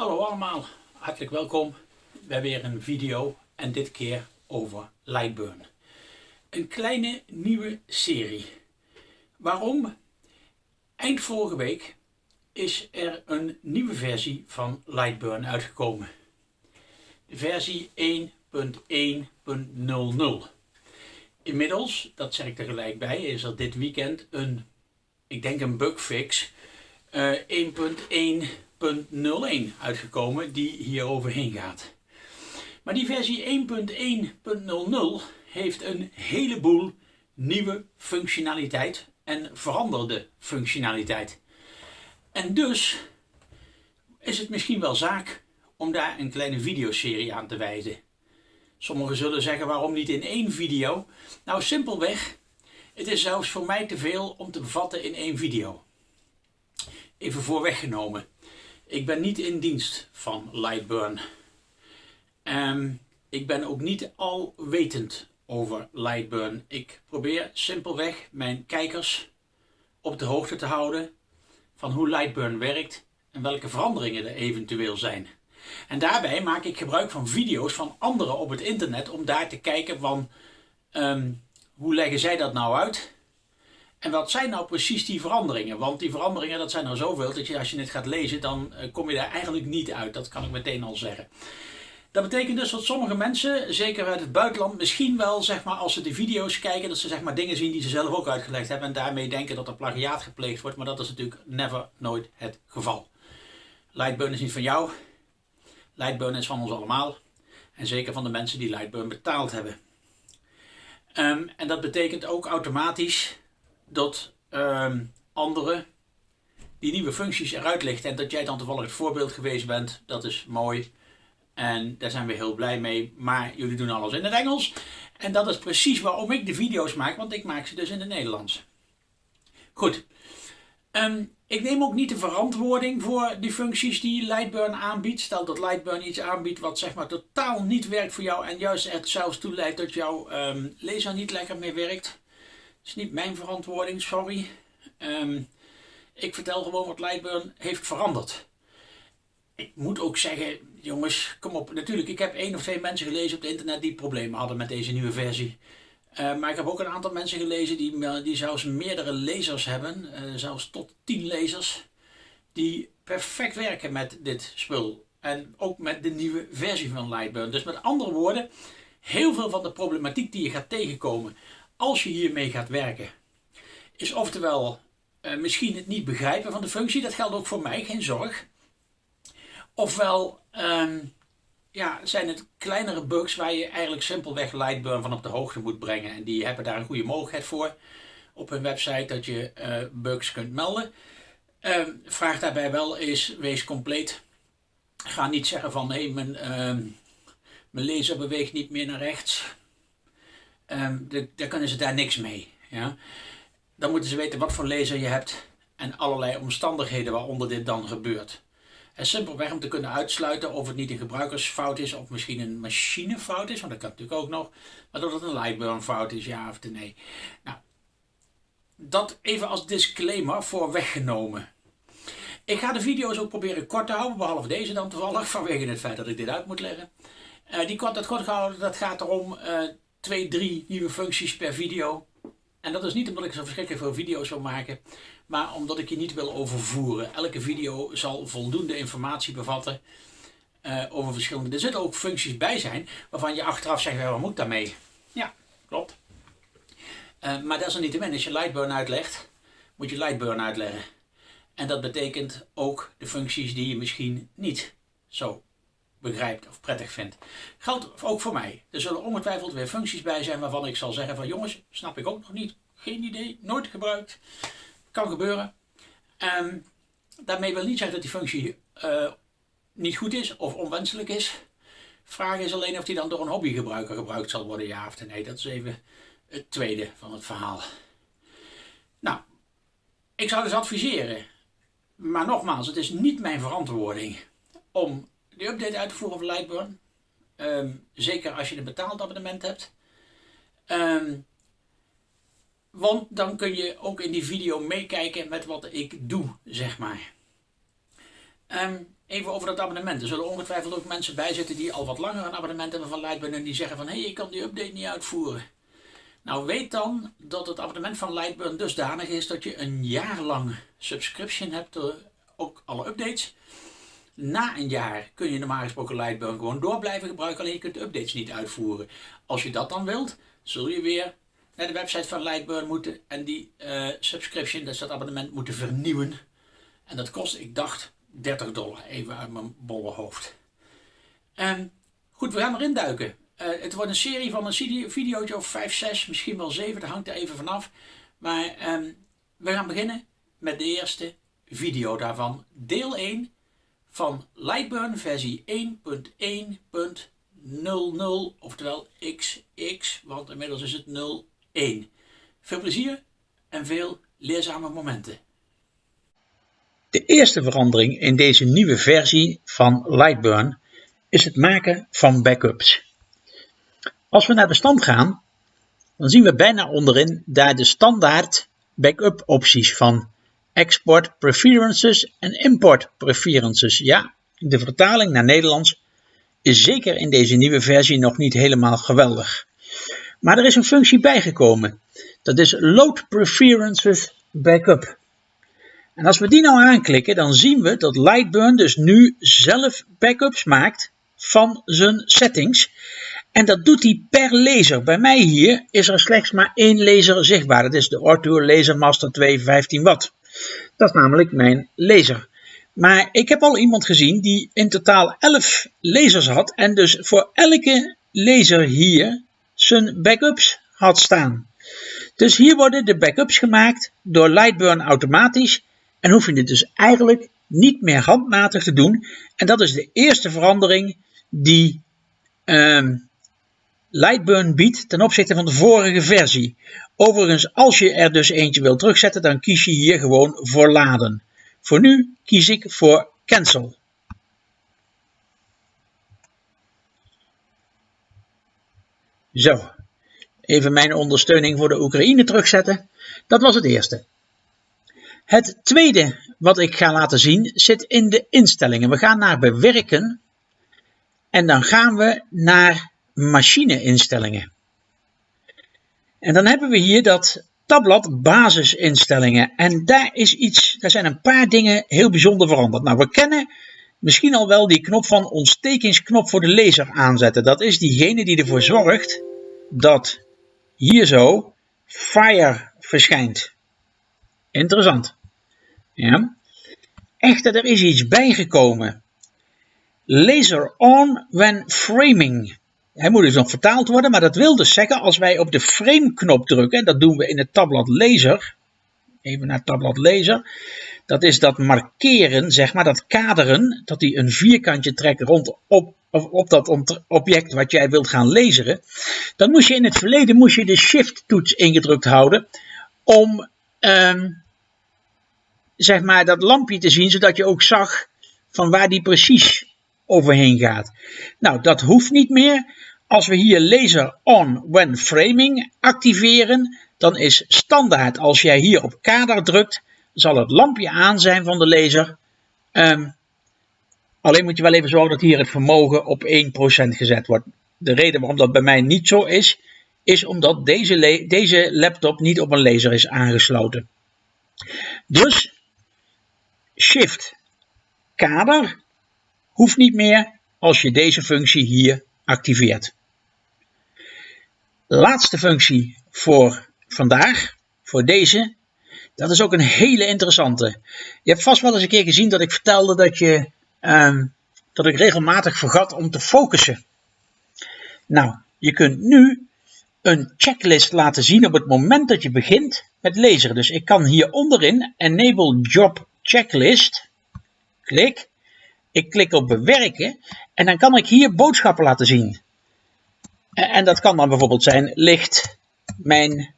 Hallo allemaal, hartelijk welkom bij weer een video en dit keer over Lightburn. Een kleine nieuwe serie. Waarom? Eind vorige week is er een nieuwe versie van Lightburn uitgekomen. De versie 1.1.00. Inmiddels, dat zeg ik er gelijk bij, is er dit weekend een, ik denk een bugfix, uh, 1.1 1.01 uitgekomen die hier overheen gaat. Maar die versie 1.1.00 heeft een heleboel nieuwe functionaliteit en veranderde functionaliteit. En dus is het misschien wel zaak om daar een kleine videoserie aan te wijzen. Sommigen zullen zeggen waarom niet in één video? Nou simpelweg, het is zelfs voor mij te veel om te bevatten in één video. Even voorweggenomen. Ik ben niet in dienst van Lightburn. Um, ik ben ook niet alwetend over Lightburn. Ik probeer simpelweg mijn kijkers op de hoogte te houden van hoe Lightburn werkt en welke veranderingen er eventueel zijn. En daarbij maak ik gebruik van video's van anderen op het internet om daar te kijken van um, hoe leggen zij dat nou uit en wat zijn nou precies die veranderingen? Want die veranderingen, dat zijn er zoveel, dat je, als je het gaat lezen, dan eh, kom je daar eigenlijk niet uit. Dat kan ik meteen al zeggen. Dat betekent dus dat sommige mensen, zeker uit het buitenland, misschien wel, zeg maar, als ze de video's kijken, dat ze zeg maar dingen zien die ze zelf ook uitgelegd hebben en daarmee denken dat er plagiaat gepleegd wordt. Maar dat is natuurlijk never, nooit het geval. Lightburn is niet van jou. Lightburn is van ons allemaal. En zeker van de mensen die Lightburn betaald hebben. Um, en dat betekent ook automatisch dat um, anderen die nieuwe functies eruit lichten en dat jij dan toevallig het voorbeeld geweest bent, dat is mooi. En daar zijn we heel blij mee. Maar jullie doen alles in het Engels. En dat is precies waarom ik de video's maak, want ik maak ze dus in het Nederlands. Goed. Um, ik neem ook niet de verantwoording voor die functies die Lightburn aanbiedt. Stel dat Lightburn iets aanbiedt wat zeg maar totaal niet werkt voor jou en juist het zelfs toe leidt dat jouw um, laser niet lekker meer werkt is niet mijn verantwoording, sorry. Um, ik vertel gewoon wat Lightburn heeft veranderd. Ik moet ook zeggen, jongens, kom op. Natuurlijk, ik heb één of twee mensen gelezen op het internet die problemen hadden met deze nieuwe versie. Uh, maar ik heb ook een aantal mensen gelezen die, die zelfs meerdere lezers hebben, uh, zelfs tot 10 lezers, die perfect werken met dit spul. En ook met de nieuwe versie van Lightburn. Dus met andere woorden, heel veel van de problematiek die je gaat tegenkomen als je hiermee gaat werken, is oftewel uh, misschien het niet begrijpen van de functie. Dat geldt ook voor mij, geen zorg. Ofwel um, ja, zijn het kleinere bugs waar je eigenlijk simpelweg Lightburn van op de hoogte moet brengen. En die hebben daar een goede mogelijkheid voor op hun website dat je uh, bugs kunt melden. Uh, vraag daarbij wel is, wees compleet. Ga niet zeggen van hé, hey, mijn, uh, mijn laser beweegt niet meer naar rechts um, de, daar kunnen ze daar niks mee. Ja? Dan moeten ze weten wat voor laser je hebt en allerlei omstandigheden waaronder dit dan gebeurt. En simpelweg om te kunnen uitsluiten of het niet een gebruikersfout is of misschien een machinefout is, want dat kan natuurlijk ook nog, maar dat het een Lightburn fout is, ja of nee. Nou, dat even als disclaimer voor weggenomen. Ik ga de video's ook proberen kort te houden, behalve deze dan toevallig, vanwege het feit dat ik dit uit moet leggen. Uh, die kort, dat kort gehouden, dat gaat erom uh, twee, drie nieuwe functies per video. En dat is niet omdat ik zo verschrikkelijk veel video's wil maken, maar omdat ik je niet wil overvoeren. Elke video zal voldoende informatie bevatten uh, over verschillende... Er zitten ook functies bij zijn waarvan je achteraf zegt, wat moet daarmee? Ja, klopt. Uh, maar desalniettemin, als je Lightburn uitlegt, moet je Lightburn uitleggen. En dat betekent ook de functies die je misschien niet zo begrijpt of prettig vindt. Geldt ook voor mij. Er zullen ongetwijfeld weer functies bij zijn waarvan ik zal zeggen van jongens, snap ik ook nog niet. Geen idee, nooit gebruikt. Kan gebeuren. Um, daarmee wil niet zeggen dat die functie uh, niet goed is of onwenselijk is. Vraag is alleen of die dan door een hobbygebruiker gebruikt zal worden, ja of nee. Dat is even het tweede van het verhaal. Nou, ik zou dus adviseren, maar nogmaals, het is niet mijn verantwoording om de update uit te voeren van Lightburn. Um, zeker als je een betaald abonnement hebt. Um, want dan kun je ook in die video meekijken met wat ik doe, zeg maar. Um, Even over dat abonnement. Er zullen ongetwijfeld ook mensen bij zitten die al wat langer een abonnement hebben van Lightburn en die zeggen van hé, hey, ik kan die update niet uitvoeren. Nou weet dan dat het abonnement van Lightburn dusdanig is dat je een jaar lang subscription hebt, uh, ook alle updates. Na een jaar kun je normaal gesproken Lightburn gewoon door blijven gebruiken, alleen je kunt de updates niet uitvoeren. Als je dat dan wilt, zul je weer naar de website van Lightburn moeten en die uh, subscription, dat abonnement, moeten vernieuwen. En dat kost, ik dacht, 30 dollar, even uit mijn bolle hoofd. Um, goed, we gaan erin duiken. Uh, het wordt een serie van een videootje of 5, 6, misschien wel 7, dat hangt er even vanaf. Maar um, we gaan beginnen met de eerste video daarvan. Deel 1 van Lightburn versie 1.1.00, oftewel XX, want inmiddels is het 01. Veel plezier en veel leerzame momenten. De eerste verandering in deze nieuwe versie van Lightburn is het maken van backups. Als we naar de stand gaan, dan zien we bijna onderin daar de standaard backup opties van Export Preferences en Import Preferences. Ja, de vertaling naar Nederlands is zeker in deze nieuwe versie nog niet helemaal geweldig. Maar er is een functie bijgekomen. Dat is Load Preferences Backup. En als we die nou aanklikken, dan zien we dat Lightburn dus nu zelf backups maakt van zijn settings. En dat doet hij per laser. Bij mij hier is er slechts maar één laser zichtbaar. Dat is de Ortur Laser Master 2 15 watt. Dat is namelijk mijn laser. Maar ik heb al iemand gezien die in totaal 11 lasers had en dus voor elke laser hier zijn backups had staan. Dus hier worden de backups gemaakt door Lightburn automatisch en hoef je dit dus eigenlijk niet meer handmatig te doen. En dat is de eerste verandering die ehm, Lightburn biedt ten opzichte van de vorige versie. Overigens, als je er dus eentje wil terugzetten, dan kies je hier gewoon voor laden. Voor nu kies ik voor cancel. Zo, even mijn ondersteuning voor de Oekraïne terugzetten. Dat was het eerste. Het tweede wat ik ga laten zien zit in de instellingen. We gaan naar bewerken en dan gaan we naar machine-instellingen. En dan hebben we hier dat tabblad basisinstellingen. En daar is iets, daar zijn een paar dingen heel bijzonder veranderd. Nou, we kennen misschien al wel die knop van ontstekingsknop voor de laser aanzetten. Dat is diegene die ervoor zorgt dat hier zo fire verschijnt. Interessant. Ja. Echter, er is iets bijgekomen. Laser on when framing. Hij moet dus nog vertaald worden, maar dat wil dus zeggen als wij op de frame knop drukken, dat doen we in het tabblad laser, even naar tabblad laser, dat is dat markeren, zeg maar, dat kaderen, dat hij een vierkantje trekt rond op, op dat object wat jij wilt gaan laseren, dan moest je in het verleden moest je de shift toets ingedrukt houden om um, zeg maar, dat lampje te zien, zodat je ook zag van waar die precies overheen gaat. Nou, dat hoeft niet meer. Als we hier laser on when framing activeren, dan is standaard als jij hier op kader drukt, zal het lampje aan zijn van de laser. Um, alleen moet je wel even zorgen dat hier het vermogen op 1% gezet wordt. De reden waarom dat bij mij niet zo is, is omdat deze, deze laptop niet op een laser is aangesloten. Dus Shift kader hoeft niet meer als je deze functie hier activeert. Laatste functie voor vandaag, voor deze, dat is ook een hele interessante. Je hebt vast wel eens een keer gezien dat ik vertelde dat, je, uh, dat ik regelmatig vergat om te focussen. Nou, je kunt nu een checklist laten zien op het moment dat je begint met lezen. Dus ik kan hier onderin Enable Job checklist. Klik. Ik klik op bewerken en dan kan ik hier boodschappen laten zien. En dat kan dan bijvoorbeeld zijn, ligt mijn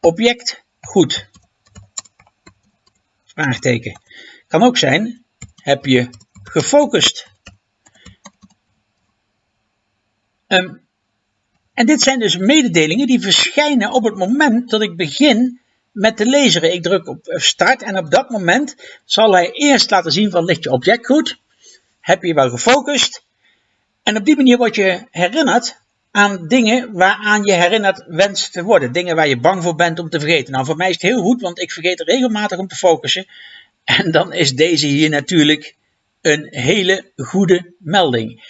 object goed? Vraagteken. Kan ook zijn, heb je gefocust? Um, en dit zijn dus mededelingen die verschijnen op het moment dat ik begin met de laser. Ik druk op start en op dat moment zal hij eerst laten zien van ligt je object goed. heb je wel gefocust. En op die manier word je herinnerd aan dingen waaraan je herinnerd wenst te worden. Dingen waar je bang voor bent om te vergeten. Nou, voor mij is het heel goed, want ik vergeet regelmatig om te focussen. En dan is deze hier natuurlijk een hele goede melding.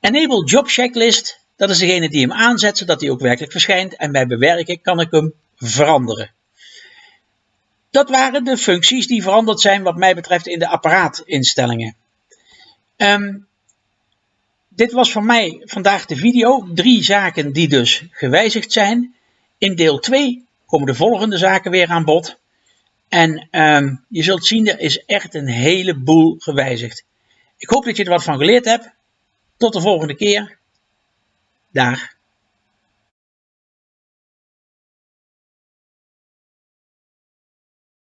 Enable Job Checklist, dat is degene die hem aanzet, zodat hij ook werkelijk verschijnt. En bij bewerken kan ik hem veranderen. Dat waren de functies die veranderd zijn wat mij betreft in de apparaatinstellingen. Um, dit was voor mij vandaag de video. Drie zaken die dus gewijzigd zijn. In deel 2 komen de volgende zaken weer aan bod. En um, je zult zien, er is echt een heleboel gewijzigd. Ik hoop dat je er wat van geleerd hebt. Tot de volgende keer. Dag.